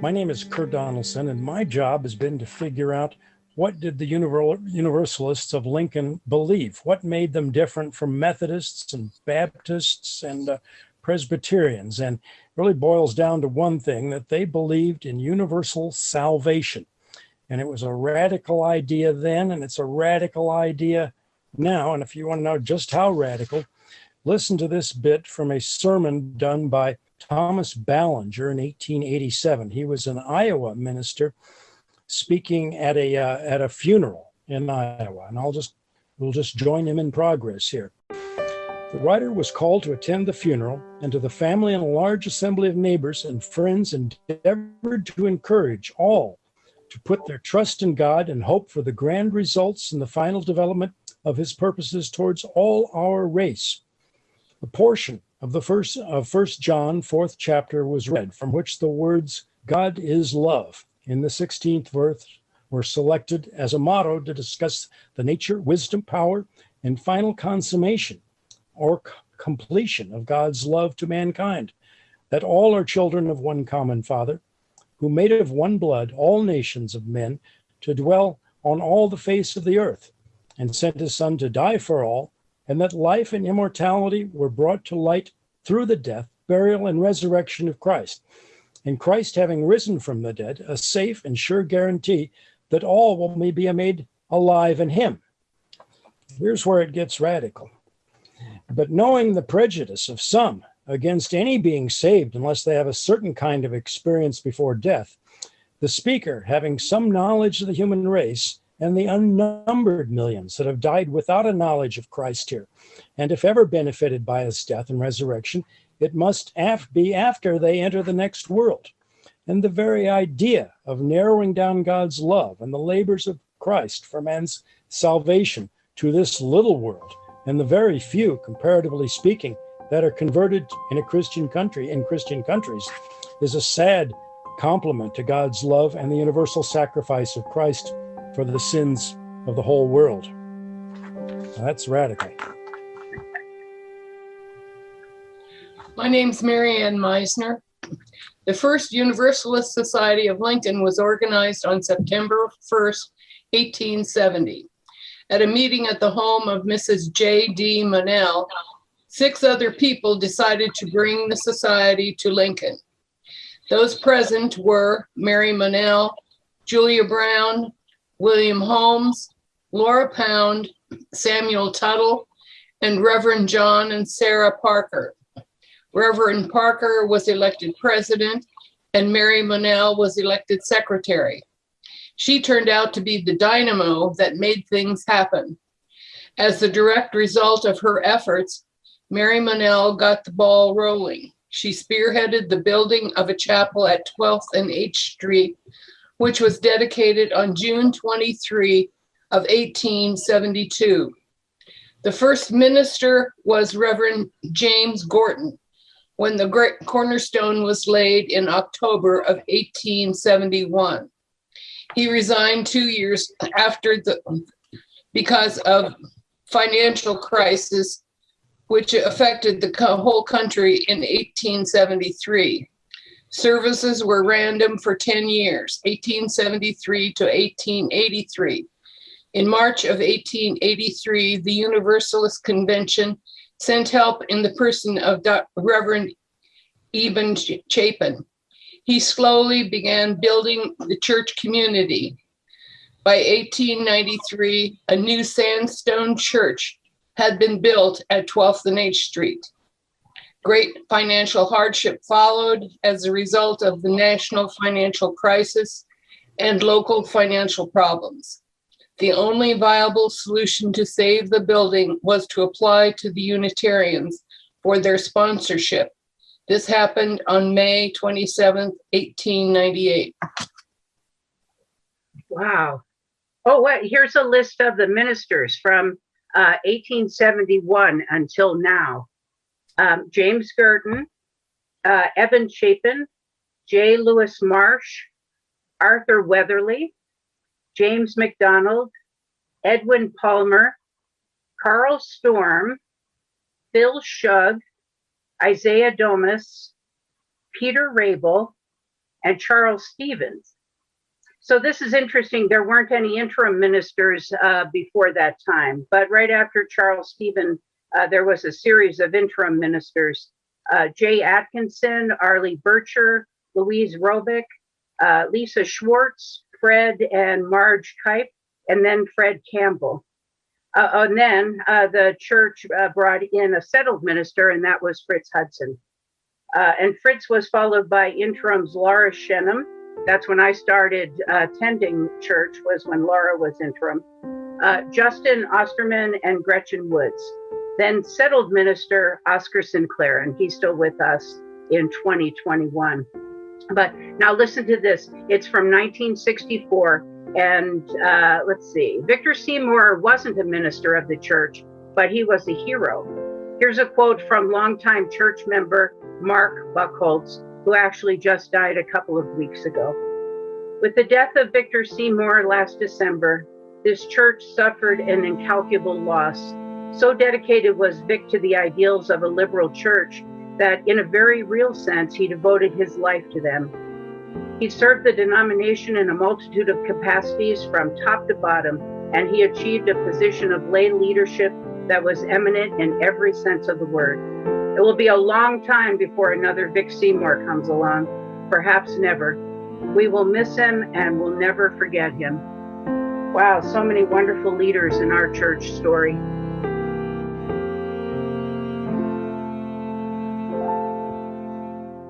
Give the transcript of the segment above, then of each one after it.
My name is Kurt Donaldson, and my job has been to figure out what did the Universalists of Lincoln believe? What made them different from Methodists and Baptists and uh, Presbyterians? And really boils down to one thing that they believed in universal salvation. And it was a radical idea then, and it's a radical idea now. And if you want to know just how radical, listen to this bit from a sermon done by Thomas Ballinger in 1887. He was an Iowa minister speaking at a uh, at a funeral in Iowa, and I'll just we'll just join him in progress here. The writer was called to attend the funeral, and to the family and a large assembly of neighbors and friends endeavored to encourage all to put their trust in God and hope for the grand results in the final development of his purposes towards all our race. A portion of the first of First John, fourth chapter, was read, from which the words "God is love" in the 16th verse were selected as a motto to discuss the nature, wisdom, power, and final consummation or completion of God's love to mankind. That all are children of one common Father, who made of one blood all nations of men to dwell on all the face of the earth, and sent his Son to die for all and that life and immortality were brought to light through the death, burial, and resurrection of Christ. And Christ, having risen from the dead, a safe and sure guarantee that all will be made alive in him. Here's where it gets radical. But knowing the prejudice of some against any being saved unless they have a certain kind of experience before death, the speaker, having some knowledge of the human race, and the unnumbered millions that have died without a knowledge of Christ here. And if ever benefited by his death and resurrection, it must af be after they enter the next world. And the very idea of narrowing down God's love and the labors of Christ for man's salvation to this little world, and the very few, comparatively speaking, that are converted in a Christian country, in Christian countries, is a sad compliment to God's love and the universal sacrifice of Christ for the sins of the whole world. Now, that's radical. My name's Marianne Meisner. The first Universalist Society of Lincoln was organized on September 1st, 1870. At a meeting at the home of Mrs. J.D. Monell, six other people decided to bring the society to Lincoln. Those present were Mary Monell, Julia Brown, William Holmes, Laura Pound, Samuel Tuttle, and Reverend John and Sarah Parker. Reverend Parker was elected president and Mary Monell was elected secretary. She turned out to be the dynamo that made things happen. As the direct result of her efforts, Mary Monell got the ball rolling. She spearheaded the building of a chapel at 12th and H Street which was dedicated on June 23 of 1872. The first minister was Reverend James Gorton when the great cornerstone was laid in October of 1871. He resigned two years after the because of financial crisis which affected the whole country in 1873. Services were random for 10 years, 1873 to 1883. In March of 1883, the Universalist Convention sent help in the person of Reverend Eben Chapin. He slowly began building the church community. By 1893, a new sandstone church had been built at 12th and H Street. Great financial hardship followed as a result of the national financial crisis and local financial problems. The only viable solution to save the building was to apply to the Unitarians for their sponsorship. This happened on May 27, 1898. Wow. Oh, what? Here's a list of the ministers from uh, 1871 until now um, James Gurdon, uh, Evan Chapin, J. Lewis Marsh, Arthur Weatherly, James McDonald, Edwin Palmer, Carl Storm, Phil Shug, Isaiah Domus, Peter Rabel, and Charles Stevens. So this is interesting. There weren't any interim ministers uh, before that time, but right after Charles Stevens, uh, there was a series of interim ministers. Uh, Jay Atkinson, Arlie Bircher, Louise Robick, uh, Lisa Schwartz, Fred and Marge Kipe, and then Fred Campbell. Uh, and then uh, the church uh, brought in a settled minister, and that was Fritz Hudson. And Fritz was followed by interims Laura Shenham. That's when I started attending church, was when Laura was interim. Justin Osterman and Gretchen Woods. Then settled minister Oscar Sinclair, and he's still with us in 2021. But now listen to this. It's from 1964 and uh, let's see, Victor Seymour wasn't a minister of the church, but he was a hero. Here's a quote from longtime church member Mark Buckholtz, who actually just died a couple of weeks ago. With the death of Victor Seymour last December, this church suffered an incalculable loss. So dedicated was Vic to the ideals of a liberal church that, in a very real sense, he devoted his life to them. He served the denomination in a multitude of capacities from top to bottom, and he achieved a position of lay leadership that was eminent in every sense of the word. It will be a long time before another Vic Seymour comes along, perhaps never. We will miss him and will never forget him. Wow, so many wonderful leaders in our church story.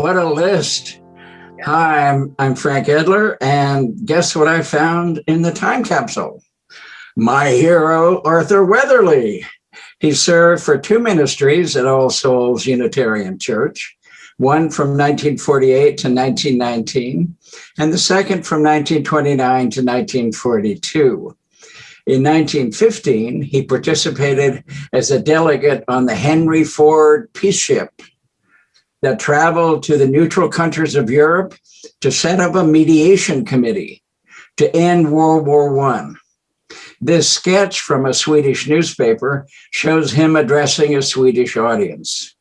What a list. Hi, I'm, I'm Frank Edler, and guess what I found in the time capsule? My hero, Arthur Weatherly. He served for two ministries at All Souls Unitarian Church, one from 1948 to 1919, and the second from 1929 to 1942. In 1915, he participated as a delegate on the Henry Ford Peace Ship that traveled to the neutral countries of Europe to set up a mediation committee to end World War I. This sketch from a Swedish newspaper shows him addressing a Swedish audience.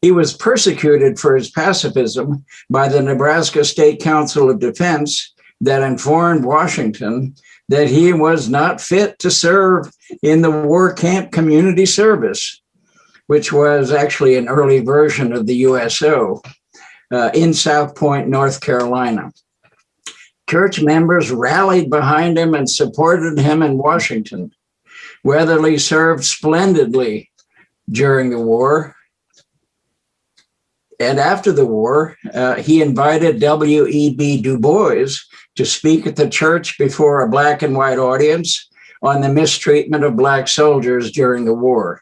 He was persecuted for his pacifism by the Nebraska State Council of Defense that informed Washington that he was not fit to serve in the war camp community service which was actually an early version of the USO uh, in South Point, North Carolina. Church members rallied behind him and supported him in Washington. Weatherly served splendidly during the war. And after the war, uh, he invited W.E.B. Du Bois to speak at the church before a black and white audience on the mistreatment of black soldiers during the war.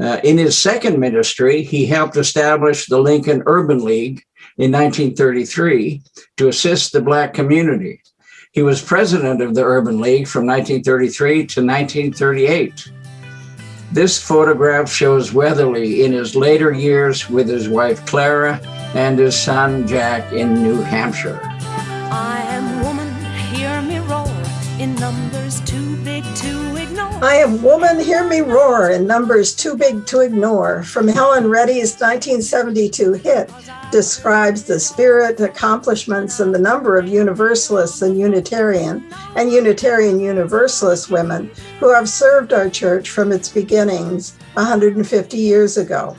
Uh, in his second ministry, he helped establish the Lincoln Urban League in 1933 to assist the Black community. He was president of the Urban League from 1933 to 1938. This photograph shows Weatherly in his later years with his wife Clara and his son Jack in New Hampshire. I am Woman, Hear Me Roar in numbers too big to ignore from Helen Reddy's 1972 hit describes the spirit, accomplishments, and the number of Universalists and Unitarian and Unitarian Universalist women who have served our church from its beginnings 150 years ago.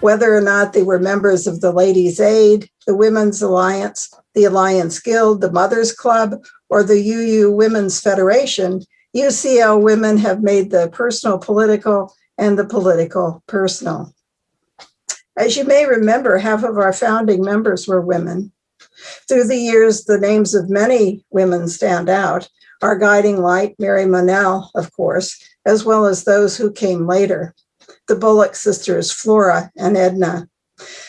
Whether or not they were members of the Ladies' Aid, the Women's Alliance, the Alliance Guild, the Mothers Club, or the UU Women's Federation, UCL women have made the personal political and the political personal. As you may remember, half of our founding members were women. Through the years, the names of many women stand out. Our guiding light, Mary Monell, of course, as well as those who came later. The Bullock sisters, Flora and Edna.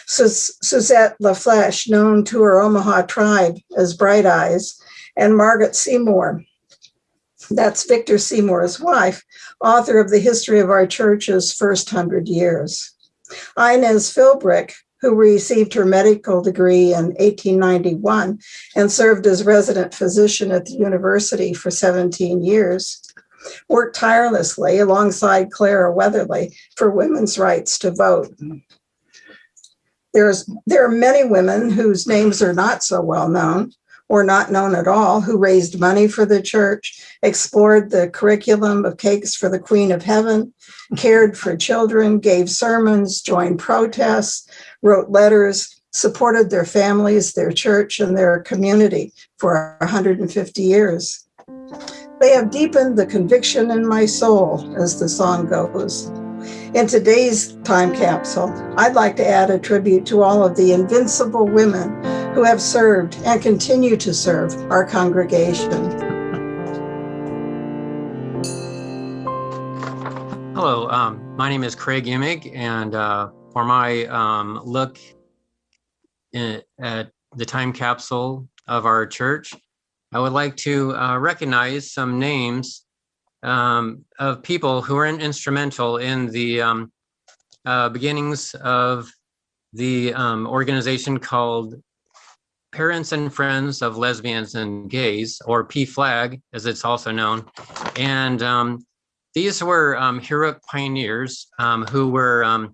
Susette La Flesche, known to her Omaha tribe as Bright Eyes, and Margaret Seymour, that's Victor Seymour's wife, author of the history of our church's first hundred years. Inez Philbrick, who received her medical degree in 1891 and served as resident physician at the university for 17 years, worked tirelessly alongside Clara Weatherly for women's rights to vote. There's, there are many women whose names are not so well known or not known at all, who raised money for the church, explored the curriculum of Cakes for the Queen of Heaven, cared for children, gave sermons, joined protests, wrote letters, supported their families, their church, and their community for 150 years. They have deepened the conviction in my soul, as the song goes. In today's time capsule, I'd like to add a tribute to all of the invincible women who have served and continue to serve our congregation. Hello, um, my name is Craig Imig, and uh, for my um, look in, at the time capsule of our church, I would like to uh, recognize some names um, of people who were instrumental in the um, uh, beginnings of the um, organization called Parents and Friends of Lesbians and Gays, or PFLAG, as it's also known. And um, these were um, heroic pioneers um, who were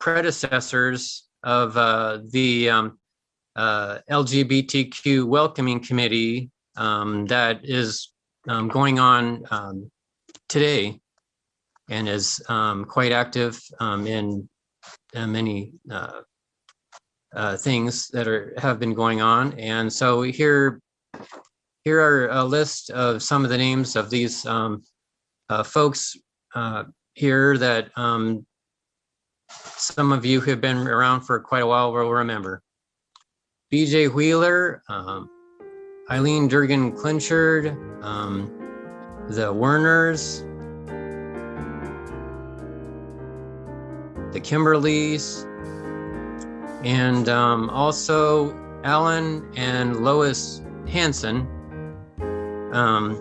predecessors of uh, the uh, LGBTQ welcoming committee that is um, going on um, today and is um, quite active um, in uh, many uh, uh, things that are have been going on. And so here, here are a list of some of the names of these um, uh, folks uh, here that um, some of you who have been around for quite a while will remember. BJ Wheeler, um, Eileen Durgan Clinchard, um, the Werners, the Kimberleys, and um, also Alan and Lois Hanson. Um,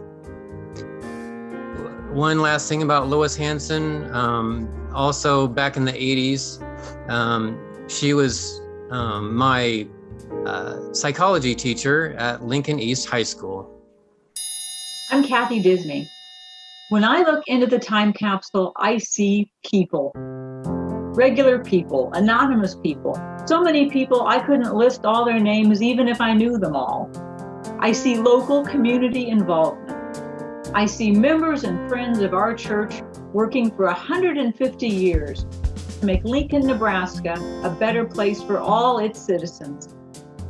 one last thing about Lois Hanson, um, also back in the 80s, um, she was um, my uh, psychology teacher at Lincoln East High School. I'm Kathy Disney. When I look into the time capsule, I see people, regular people, anonymous people. So many people, I couldn't list all their names even if I knew them all. I see local community involvement. I see members and friends of our church working for 150 years to make Lincoln, Nebraska a better place for all its citizens.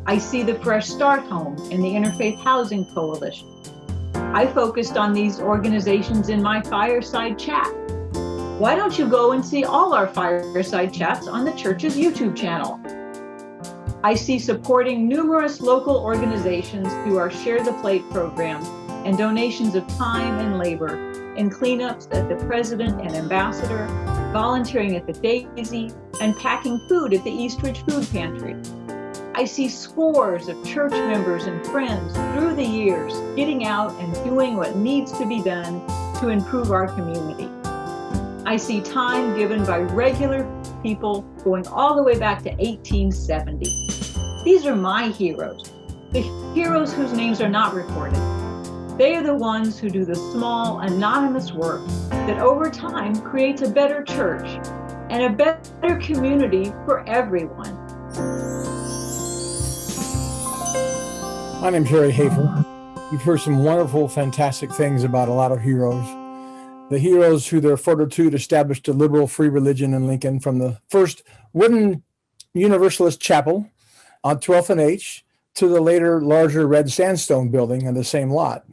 I see the Fresh Start Home and the Interfaith Housing Coalition. I focused on these organizations in my fireside chat. Why don't you go and see all our fireside chats on the church's YouTube channel? I see supporting numerous local organizations through our Share the Plate program and donations of time and labor in cleanups at the President and Ambassador, volunteering at the Daisy, and packing food at the Eastridge Food Pantry. I see scores of church members and friends through the years getting out and doing what needs to be done to improve our community. I see time given by regular people going all the way back to 1870. These are my heroes, the heroes whose names are not recorded. They are the ones who do the small, anonymous work that over time creates a better church and a better community for everyone. My name's Harry Hafer. You've heard some wonderful, fantastic things about a lot of heroes. The heroes who their fortitude established a liberal free religion in Lincoln from the first wooden Universalist chapel on 12th and H to the later larger red sandstone building on the same lot.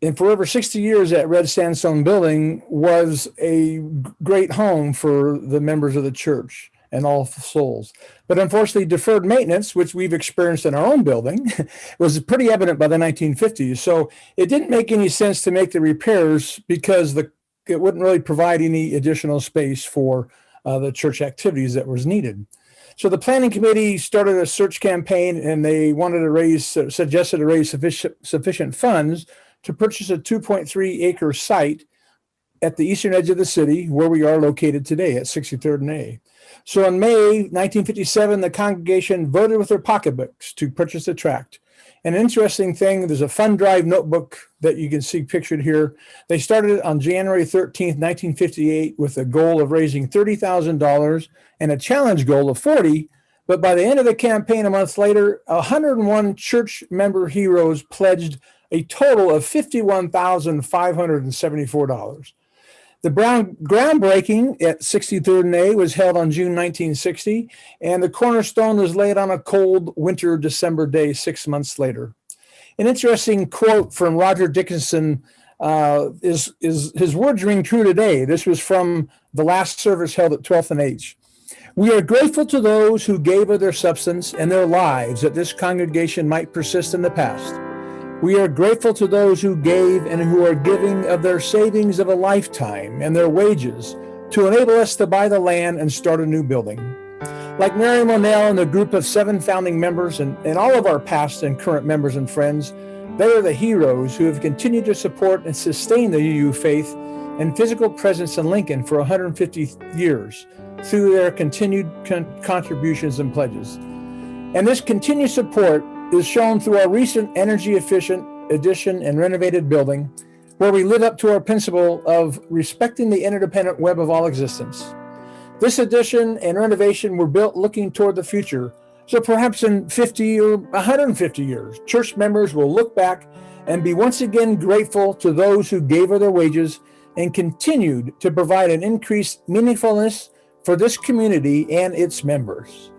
And for over 60 years, that red sandstone building was a great home for the members of the church and all souls. But unfortunately, deferred maintenance, which we've experienced in our own building, was pretty evident by the 1950s. So it didn't make any sense to make the repairs because the it wouldn't really provide any additional space for uh, the church activities that was needed. So the planning committee started a search campaign and they wanted to raise, suggested to raise sufficient, sufficient funds to purchase a 2.3 acre site at the eastern edge of the city where we are located today at 63rd and A. So in May 1957, the congregation voted with their pocketbooks to purchase the tract. An interesting thing, there's a fund drive notebook that you can see pictured here. They started on January 13th, 1958 with a goal of raising $30,000 and a challenge goal of 40. But by the end of the campaign a month later, 101 church member heroes pledged a total of $51,574. The brown groundbreaking at 63rd and A was held on June 1960, and the cornerstone was laid on a cold winter December day six months later. An interesting quote from Roger Dickinson uh, is, is his words ring true today. This was from the last service held at 12th and H. We are grateful to those who gave of their substance and their lives that this congregation might persist in the past. We are grateful to those who gave and who are giving of their savings of a lifetime and their wages to enable us to buy the land and start a new building. Like Mary Monell and the group of seven founding members and, and all of our past and current members and friends, they are the heroes who have continued to support and sustain the UU faith and physical presence in Lincoln for 150 years through their continued con contributions and pledges. And this continued support is shown through our recent energy efficient addition and renovated building, where we live up to our principle of respecting the interdependent web of all existence. This addition and renovation were built looking toward the future. So perhaps in 50 or 150 years, church members will look back and be once again grateful to those who gave of their wages and continued to provide an increased meaningfulness for this community and its members.